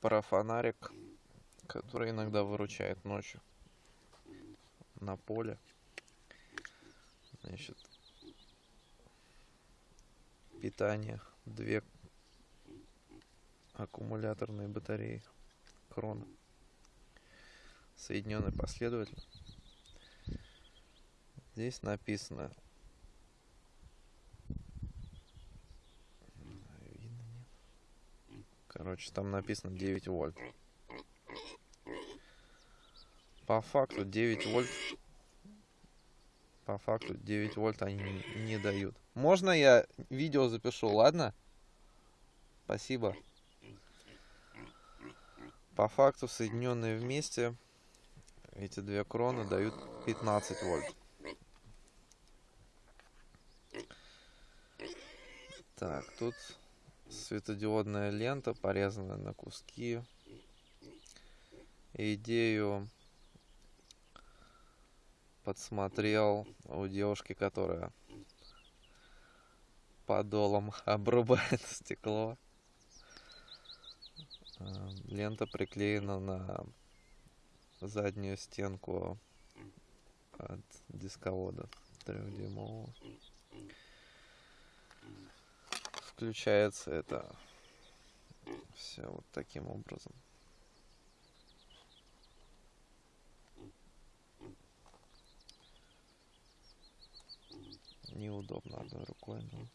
парафонарик, который иногда выручает ночью на поле. Значит, питание, две аккумуляторные батареи крона, соединенные последовательно. Здесь написано Короче, там написано 9 вольт. По факту 9 вольт. По факту 9 вольт они не, дают. Можно я видео запишу, ладно? Спасибо. По факту соединенные вместе эти две кроны дают 15 вольт. Так, тут светодиодная лента, порезанная на куски. Идею подсмотрел у девушки, которая подолом обрубает стекло. Э, лента приклеена на заднюю стенку от дисковода трехдюймового включается это все вот таким образом. Неудобно одной рукой, но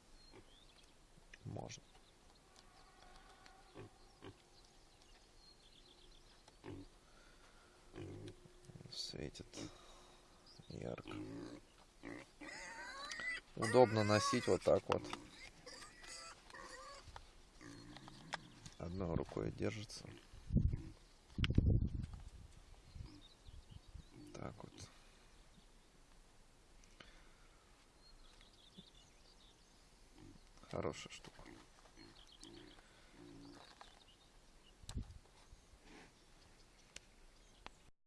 можно. Светит ярко. Удобно носить вот так вот. Одной рукой держится. Так вот. Хорошая штука.